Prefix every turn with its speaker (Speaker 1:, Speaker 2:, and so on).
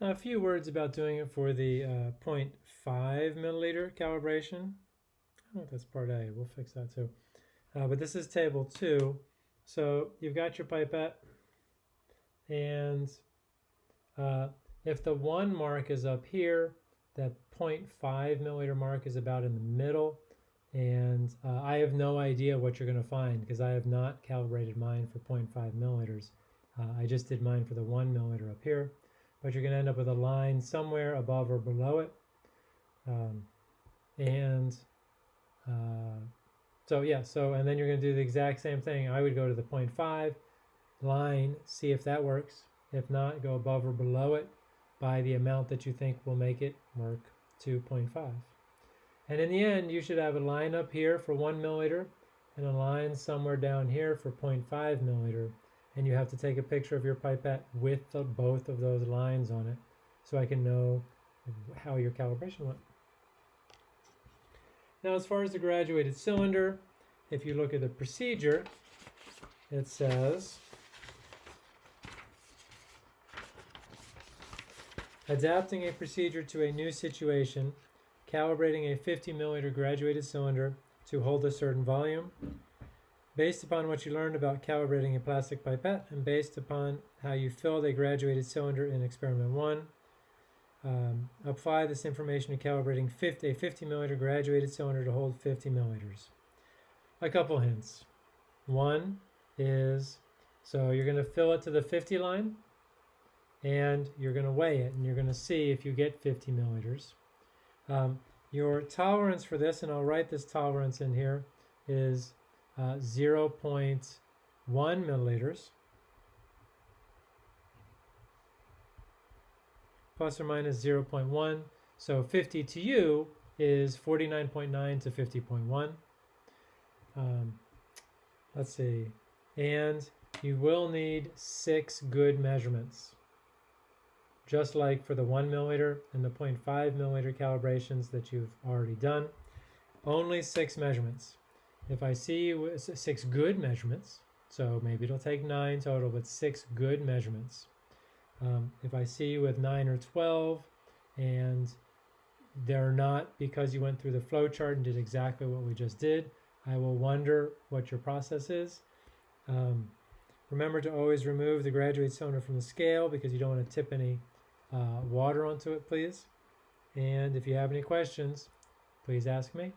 Speaker 1: A few words about doing it for the uh, 0.5 milliliter calibration. I don't know if that's part A. We'll fix that too. Uh, but this is table two. So you've got your pipette, and uh, if the one mark is up here, that 0.5 milliliter mark is about in the middle. And uh, I have no idea what you're going to find because I have not calibrated mine for 0.5 milliliters. Uh, I just did mine for the one milliliter up here, but you're going to end up with a line somewhere above or below it. Um, and uh, so yeah, so and then you're going to do the exact same thing. I would go to the 0.5 line, see if that works. If not, go above or below it by the amount that you think will make it work to 0.5. And in the end, you should have a line up here for one milliliter and a line somewhere down here for 0.5 milliliter. And you have to take a picture of your pipette with the, both of those lines on it so I can know how your calibration went. Now, as far as the graduated cylinder, if you look at the procedure, it says adapting a procedure to a new situation, calibrating a 50 milliliter graduated cylinder to hold a certain volume, based upon what you learned about calibrating a plastic pipette and based upon how you filled a graduated cylinder in experiment one, um, apply this information to calibrating 50, a 50 milliliter graduated cylinder to hold 50 milliliters. A couple hints. One is, so you're going to fill it to the 50 line and you're going to weigh it and you're going to see if you get 50 milliliters. Um, your tolerance for this, and I'll write this tolerance in here, is uh, 0.1 milliliters. plus or minus 0.1. So 50 to you is 49.9 to 50.1. Um, let's see. And you will need six good measurements. Just like for the 1 milliliter and the 0.5 milliliter calibrations that you've already done. Only six measurements. If I see six good measurements, so maybe it'll take nine total, but six good measurements, um, if I see with 9 or 12 and they're not because you went through the flow chart and did exactly what we just did, I will wonder what your process is. Um, remember to always remove the graduate cylinder from the scale because you don't want to tip any uh, water onto it, please. And if you have any questions, please ask me.